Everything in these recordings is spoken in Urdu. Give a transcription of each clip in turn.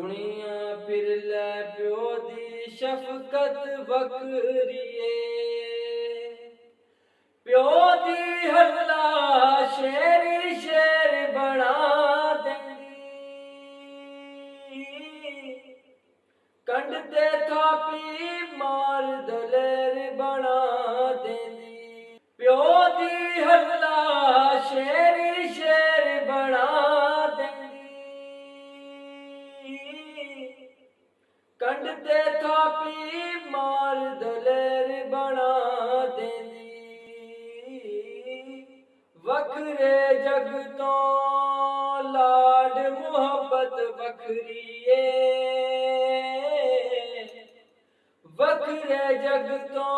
ਦੁਨੀਆ ਫਿਰ ਲੈ ਪਿਓ ਦੀ ਸ਼ਫਕਤ ਵਖਰੀ ਪਿਓ ਦੀ ਹੱਲਾ ਸ਼ੇਰ ਸ਼ੇਰ ਬਣਾ ਦਿੰਦੀ ਕੰਡ ਤੇ ਥਾਪੀ کنڈتے تھاپی مار دلیر بنا دیندی وکھرے جگ تو لاڈ محبت وکھریے وکھرے جگ تو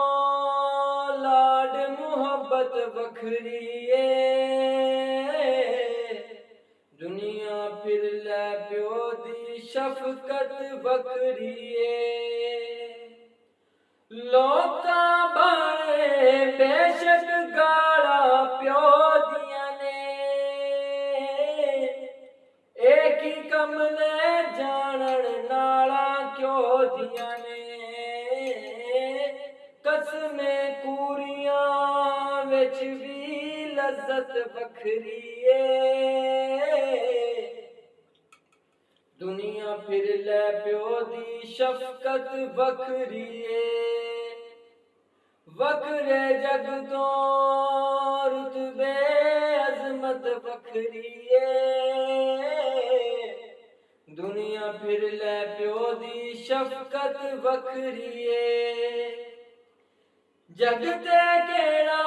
لاڈ محبت وکھریے دنیا پھر لے دی شفقت بکریے۔ لوکاں بارے بے شک گالا پیو دیاں نے۔ ایک ہی کم نے جانن نالا کیو دیاں نے۔ قسمیں کوریاں وچ بھی لذت بکھری ہے پھر لے پیو دی شفقت وکریے وکرے جگ تو رتبے عظمت وکریے دنیا پھر لے پیو دی شفقت وکریے جگتے کیڑا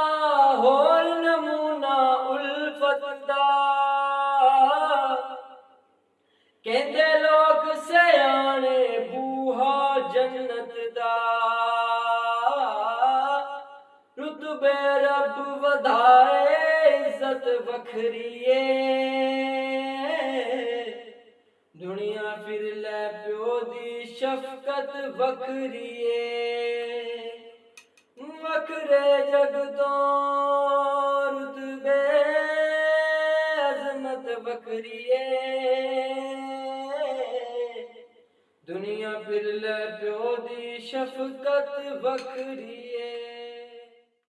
ہول نمونہ الفت دا کہندے لو ਸਿਆਣੇ ਬੂਹਾ ਜੰਨਤ ਦਾ। ਰਤਬੇ ਰੱਬ ਵਧਾਏ ਇੱਜ਼ਤ ਵਖਰੀਏ। ਦੁਨੀਆ ਫਿਰ ਲੈ ਪਿਓ ਦੀ ਸ਼ਫਕਤ ਵਖਰੀਏ। ਵਖਰੇ ਜਗ ਤੋਂ ਰਤਬੇ ਅਜ਼ਮਤ ਵਖਰੀਏ। دنیا پھر لے پیو دی شفقت وکھری